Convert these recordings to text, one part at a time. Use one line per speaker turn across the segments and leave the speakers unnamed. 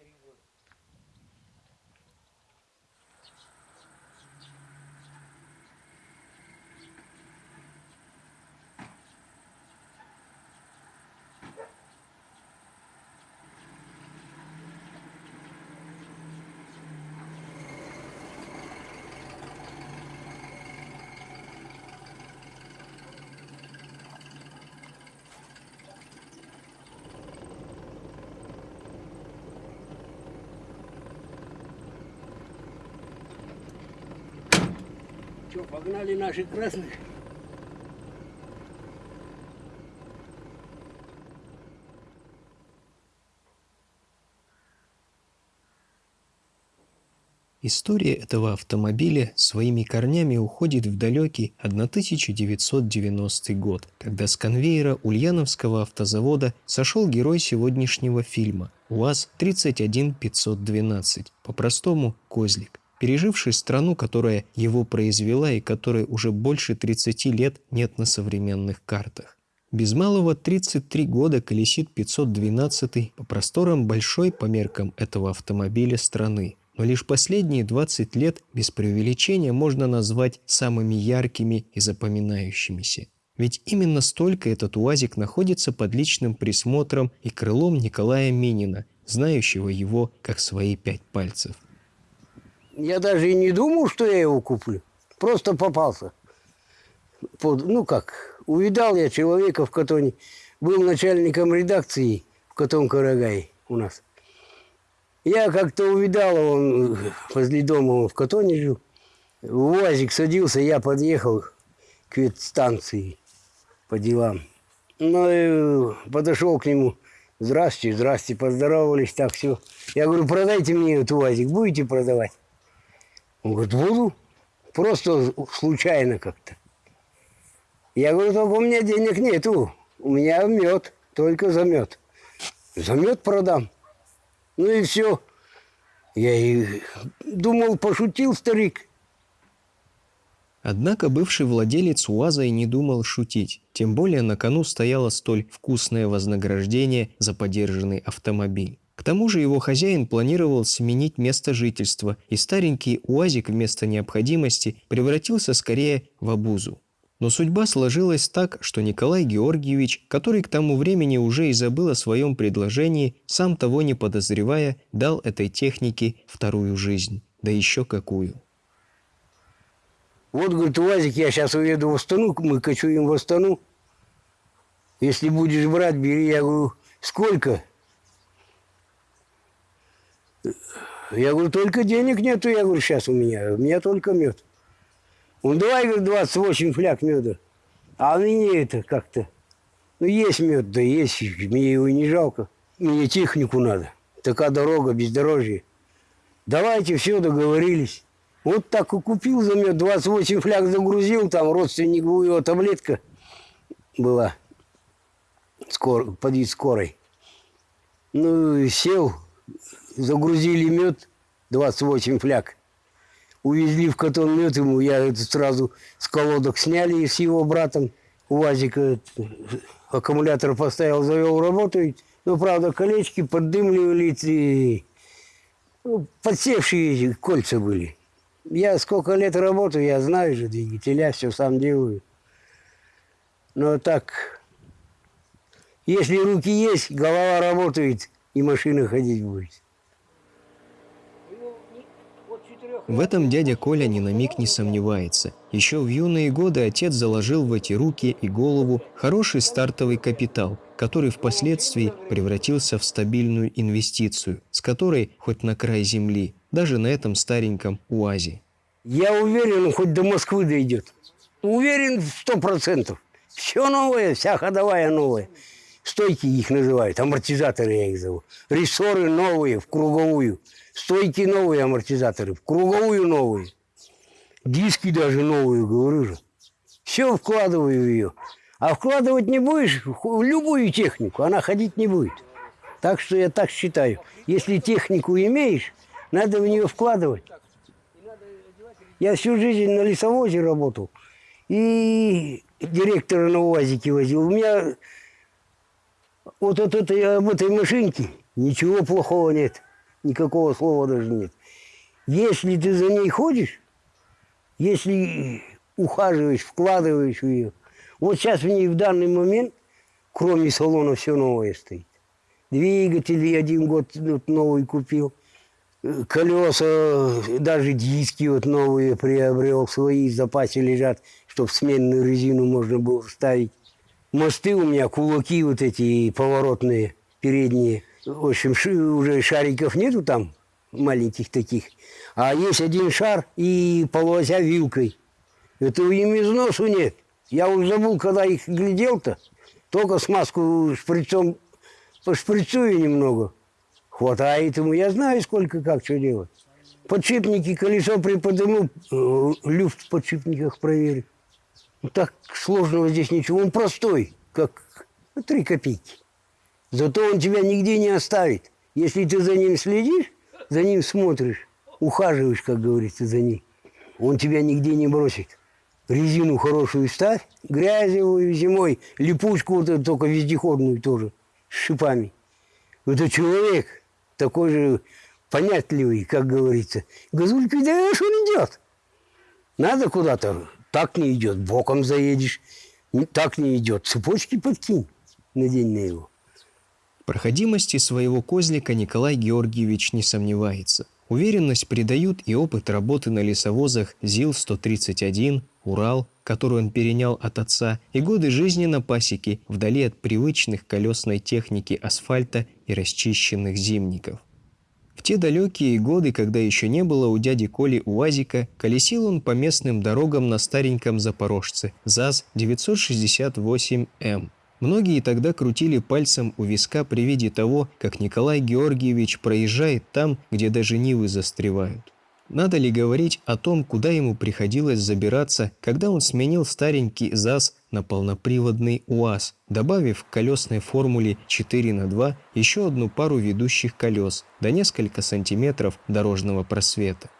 three words. Что, погнали наших красных?
История этого автомобиля своими корнями уходит в далекий 1990 год, когда с конвейера Ульяновского автозавода сошел герой сегодняшнего фильма УАЗ-31512, по-простому «Козлик», переживший страну, которая его произвела и которой уже больше 30 лет нет на современных картах. Без малого 33 года колесит 512 по просторам большой по меркам этого автомобиля страны но лишь последние 20 лет без преувеличения можно назвать самыми яркими и запоминающимися. Ведь именно столько этот УАЗик находится под личным присмотром и крылом Николая Минина, знающего его как свои пять пальцев.
Я даже и не думал, что я его куплю. Просто попался. Под, ну как, увидал я человека в Катоне. Был начальником редакции в Катон Карагай у нас. Я как-то увидал, он возле дома он в Катоне жил. В УАЗик садился, я подъехал к ветстанции по делам. Ну и подошел к нему. Здрасте, здрасте, поздоровались, так все. Я говорю, продайте мне этот УАЗик, будете продавать? Он говорит, буду. Просто случайно как-то. Я говорю, только у меня денег нету. У меня мед, только за мед. За мед продам. Ну и все. Я и думал, пошутил старик.
Однако бывший владелец УАЗа и не думал шутить. Тем более на кону стояло столь вкусное вознаграждение за подержанный автомобиль. К тому же его хозяин планировал сменить место жительства, и старенький УАЗик вместо необходимости превратился скорее в обузу. Но судьба сложилась так, что Николай Георгиевич, который к тому времени уже и забыл о своем предложении, сам того не подозревая, дал этой технике вторую жизнь. Да еще какую.
Вот, говорит, УАЗик, я сейчас уеду в Астану, мы кочуем в Астану. Если будешь брать, бери. Я говорю, сколько? Я говорю, только денег нету, я говорю, сейчас у меня. У меня только мед. Он давай, говорит, 28 фляг меда. А мне это как-то... Ну, есть мед, да есть, мне его не жалко. Мне технику надо. Такая дорога, бездорожье. Давайте, все, договорились. Вот так и купил за мед, 28 фляг загрузил, там родственнику его таблетка была скор, под скорой. Ну, сел, загрузили мед, 28 фляг увезли в Катон ему, я это сразу с колодок сняли с его братом. УАЗика аккумулятор поставил, завел, работает. Ну, правда, колечки поддымливались и ну, подсевшие кольца были. Я сколько лет работаю, я знаю же двигателя, все сам делаю. Но так, если руки есть, голова работает, и машина ходить будет.
В этом дядя Коля ни на миг не сомневается. Еще в юные годы отец заложил в эти руки и голову хороший стартовый капитал, который впоследствии превратился в стабильную инвестицию, с которой хоть на край земли, даже на этом стареньком УАЗе.
Я уверен, хоть до Москвы дойдет. Уверен в сто процентов. Все новое, вся ходовая новая. Стойки их называют, амортизаторы я их зову. Рессоры новые, в круговую. Стойки новые амортизаторы, круговую новые. Диски даже новые, говорю же. Все вкладываю в ее. А вкладывать не будешь в любую технику, она ходить не будет. Так что я так считаю. Если технику имеешь, надо в нее вкладывать. Я всю жизнь на лесовозе работал. И директора на УАЗике возил. У меня вот от этой, об этой машинке ничего плохого нет. Никакого слова даже нет. Если ты за ней ходишь, если ухаживаешь, вкладываешь в ее, вот сейчас в ней в данный момент, кроме салона, все новое стоит. Двигатель один год вот, новый купил. Колеса, даже диски вот новые приобрел, свои в запасе лежат, чтобы сменную резину можно было ставить. Мосты у меня, кулаки вот эти поворотные, передние. В общем, уже шариков нету там, маленьких таких. А есть один шар и полося вилкой. Это им износу нет. Я уже забыл, когда их глядел-то. Только смазку шприцом пошприцую немного. Хватает ему. Я знаю, сколько, как, что делать. Подшипники, колесо приподниму, э, люфт в подшипниках проверю. Так сложного здесь ничего. Он простой, как три копейки. Зато он тебя нигде не оставит. Если ты за ним следишь, за ним смотришь, ухаживаешь, как говорится, за ним, он тебя нигде не бросит. Резину хорошую ставь, грязевую зимой, липучку вот эту, только вездеходную тоже, с шипами. Это человек такой же понятливый, как говорится. Газулька, видишь, он идет. Надо куда-то, так не идет, боком заедешь, так не идет, цепочки подкинь, надень на его
проходимости своего козлика Николай Георгиевич не сомневается. Уверенность придают и опыт работы на лесовозах ЗИЛ-131, Урал, который он перенял от отца, и годы жизни на пасеке, вдали от привычных колесной техники асфальта и расчищенных зимников. В те далекие годы, когда еще не было у дяди Коли УАЗика, колесил он по местным дорогам на стареньком запорожце ЗАЗ-968М. Многие тогда крутили пальцем у виска при виде того, как Николай Георгиевич проезжает там, где даже нивы застревают. Надо ли говорить о том, куда ему приходилось забираться, когда он сменил старенький ЗАЗ на полноприводный УАЗ, добавив к колесной формуле 4 на 2 еще одну пару ведущих колес до несколько сантиметров дорожного просвета.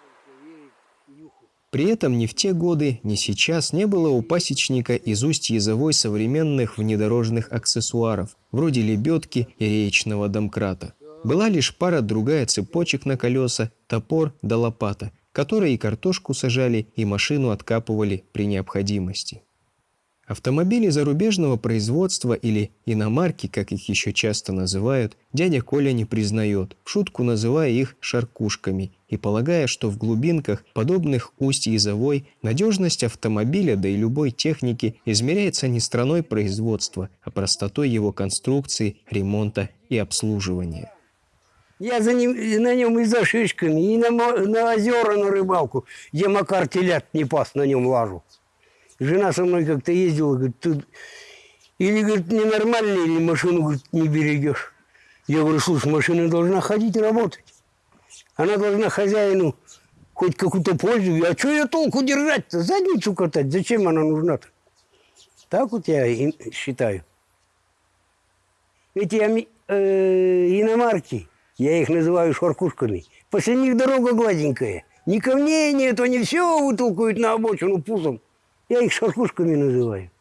При этом ни в те годы, ни сейчас не было у пасечника из усть язовой современных внедорожных аксессуаров, вроде лебедки и реечного домкрата. Была лишь пара другая цепочек на колеса, топор да лопата, которые и картошку сажали, и машину откапывали при необходимости. Автомобили зарубежного производства или иномарки, как их еще часто называют, дядя Коля не признает, в шутку называя их «шаркушками» и полагая, что в глубинках, подобных усть Язовой, надежность автомобиля, да и любой техники измеряется не страной производства, а простотой его конструкции, ремонта и обслуживания.
Я за ним, на нем и за шишками, и на, на озера, на рыбалку, где Макар телят не пас, на нем лажу. Жена со мной как-то ездила, говорит, ты или, говорит, ненормальный, или машину, говорит, не берегешь. Я говорю, слушай, машина должна ходить и работать. Она должна хозяину хоть какую-то пользу. А что я толку держать-то? Задницу катать. Зачем она нужна-то? Так вот я считаю. Эти э, иномарки, я их называю шаркушками, после них дорога гладенькая. Ни камней нет, они все вытолкают на обочину пузом. Я их шаркушками называю.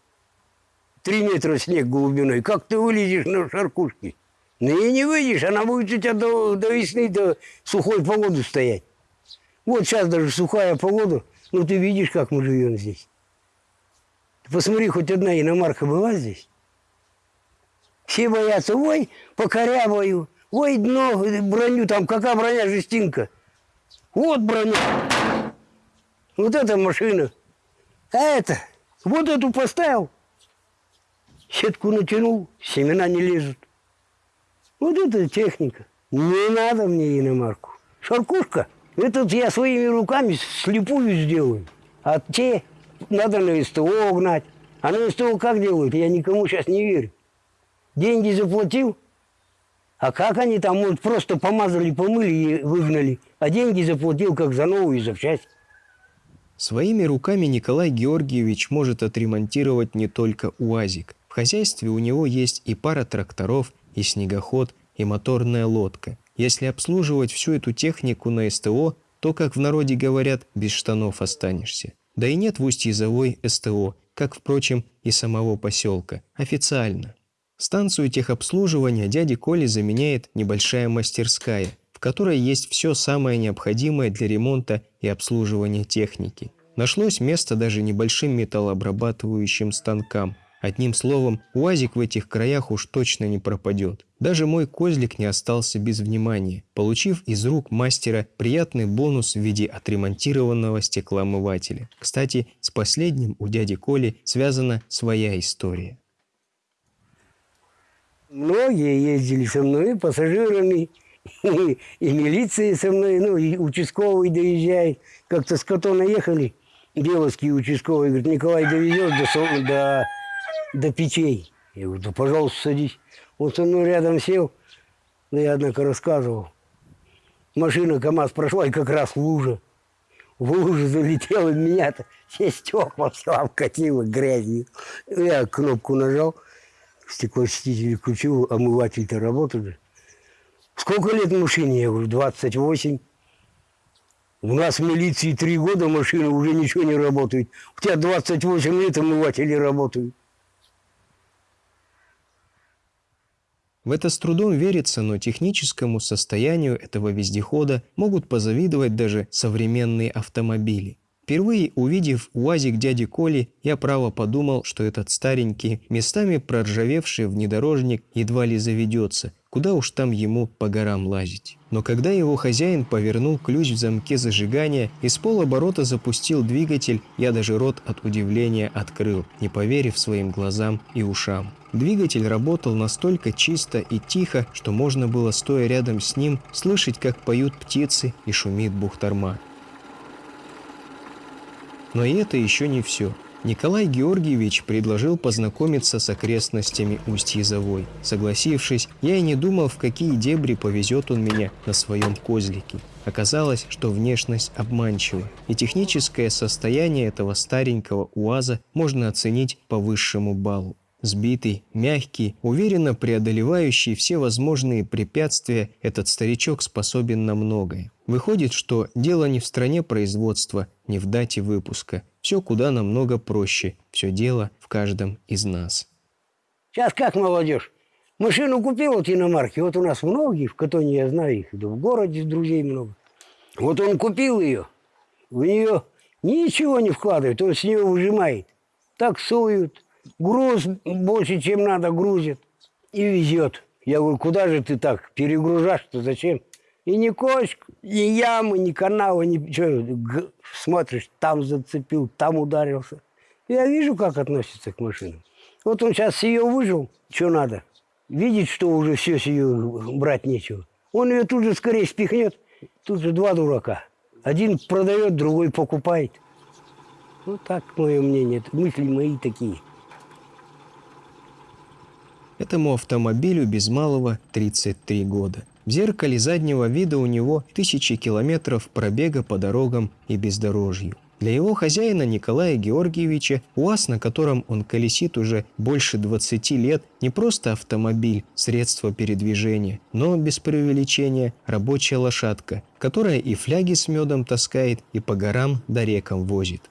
Три метра снег глубиной. Как ты вылезешь на шаркушки? Ну и не выйдешь, она будет у тебя до, до весны, до сухой погоды стоять. Вот сейчас даже сухая погода, ну ты видишь, как мы живем здесь. Посмотри, хоть одна иномарка была здесь. Все боятся, ой, покорябаю, ой, дно, броню, там какая броня, жестинка. Вот броня. Вот эта машина. А это, вот эту поставил, сетку натянул, семена не лезут. Вот это техника. Не надо мне иномарку. Шаркушка, этот я своими руками слепую сделаю. А те надо на СТО гнать. А на СТО как делают? Я никому сейчас не верю. Деньги заплатил, а как они там, вот просто помазали, помыли и выгнали. А деньги заплатил как за новую запчасть.
Своими руками Николай Георгиевич может отремонтировать не только УАЗик. В хозяйстве у него есть и пара тракторов, и снегоход, и моторная лодка. Если обслуживать всю эту технику на СТО, то, как в народе говорят, без штанов останешься. Да и нет в Усть-Язовой СТО, как, впрочем, и самого поселка, официально. Станцию техобслуживания дяди Коли заменяет небольшая мастерская, в которой есть все самое необходимое для ремонта и обслуживания техники. Нашлось место даже небольшим металлообрабатывающим станкам. Одним словом, УАЗик в этих краях уж точно не пропадет. Даже мой козлик не остался без внимания, получив из рук мастера приятный бонус в виде отремонтированного стеклоомывателя. Кстати, с последним у дяди Коли связана своя история.
Многие ездили со мной, пассажирами, и, и милиции со мной, ну, и участковый доезжает. Как-то с Катона ехали, Беловский участковый, говорит, Николай довезет до, до, до печей. Я говорю, да пожалуйста, садись. Он со мной рядом сел, да я, однако, рассказывал. Машина КАМАЗ прошла, и как раз в луже. В луже залетела меня-то, все стекла все обкатило грязью. Я кнопку нажал, стеклоочиститель включил, омыватель-то работает. Сколько лет машине? Я говорю, 28. У нас в милиции три года машина уже ничего не работает. У тебя 28 лет омыватели работают.
В это с трудом верится, но техническому состоянию этого вездехода могут позавидовать даже современные автомобили. Впервые увидев УАЗик дяди Коли, я право подумал, что этот старенький, местами проржавевший внедорожник едва ли заведется, куда уж там ему по горам лазить. Но когда его хозяин повернул ключ в замке зажигания и с полоборота запустил двигатель, я даже рот от удивления открыл, не поверив своим глазам и ушам. Двигатель работал настолько чисто и тихо, что можно было, стоя рядом с ним, слышать, как поют птицы и шумит бухтарма. Но и это еще не все. Николай Георгиевич предложил познакомиться с окрестностями Усть-Язовой. Согласившись, я и не думал, в какие дебри повезет он меня на своем козлике. Оказалось, что внешность обманчива, и техническое состояние этого старенького УАЗа можно оценить по высшему баллу. Сбитый, мягкий, уверенно преодолевающий все возможные препятствия, этот старичок способен на многое. Выходит, что дело не в стране производства, не в дате выпуска. Все куда намного проще. Все дело в каждом из нас.
Сейчас как молодежь? Машину купил вот иномарки. Вот у нас многие, в Катоне я знаю их. Да в городе друзей много. Вот он купил ее. В нее ничего не вкладывает. Он с нее выжимает. Таксуют, груз больше, чем надо, грузит и везет. Я говорю, куда же ты так перегружаешь-то, зачем? И ни кочек, ни ямы, ни канала, ничего. Смотришь, там зацепил, там ударился. Я вижу, как относится к машинам. Вот он сейчас ее выжил, что надо. Видит, что уже все с ее брать нечего. Он ее тут же скорее спихнет. Тут же два дурака. Один продает, другой покупает. Вот так мое мнение. Мысли мои такие.
Этому автомобилю без малого 33 года. В зеркале заднего вида у него тысячи километров пробега по дорогам и бездорожью. Для его хозяина Николая Георгиевича УАЗ, на котором он колесит уже больше 20 лет, не просто автомобиль, средство передвижения, но, без преувеличения, рабочая лошадка, которая и фляги с медом таскает, и по горам да рекам возит.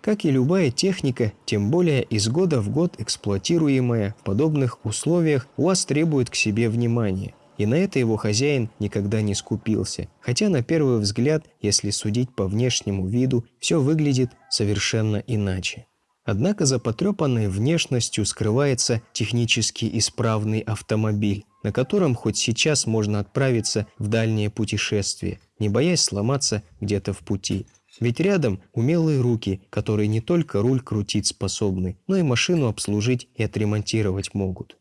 Как и любая техника, тем более из года в год эксплуатируемая в подобных условиях, УАЗ требует к себе внимания. И на это его хозяин никогда не скупился. Хотя на первый взгляд, если судить по внешнему виду, все выглядит совершенно иначе. Однако за потрепанной внешностью скрывается технически исправный автомобиль, на котором хоть сейчас можно отправиться в дальнее путешествие, не боясь сломаться где-то в пути. Ведь рядом умелые руки, которые не только руль крутить способны, но и машину обслужить и отремонтировать могут.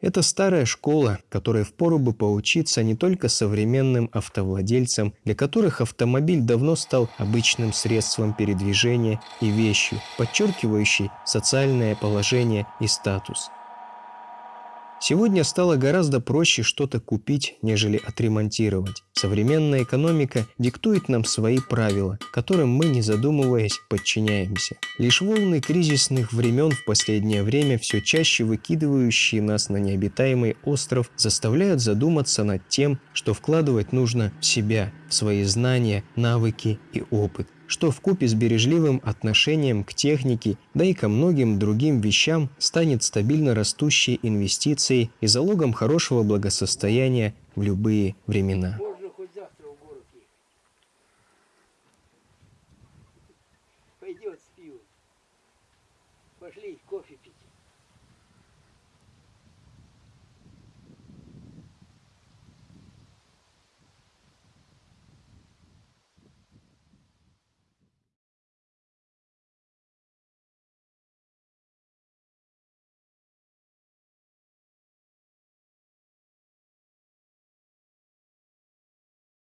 Это старая школа, которой впору бы поучиться не только современным автовладельцам, для которых автомобиль давно стал обычным средством передвижения и вещью, подчеркивающей социальное положение и статус – Сегодня стало гораздо проще что-то купить, нежели отремонтировать. Современная экономика диктует нам свои правила, которым мы, не задумываясь, подчиняемся. Лишь волны кризисных времен в последнее время, все чаще выкидывающие нас на необитаемый остров, заставляют задуматься над тем, что вкладывать нужно в себя, в свои знания, навыки и опыт что в купе с бережливым отношением к технике, да и ко многим другим вещам станет стабильно растущей инвестицией и залогом хорошего благосостояния в любые времена.
Пойдет с пивом. Пошли кофе пить.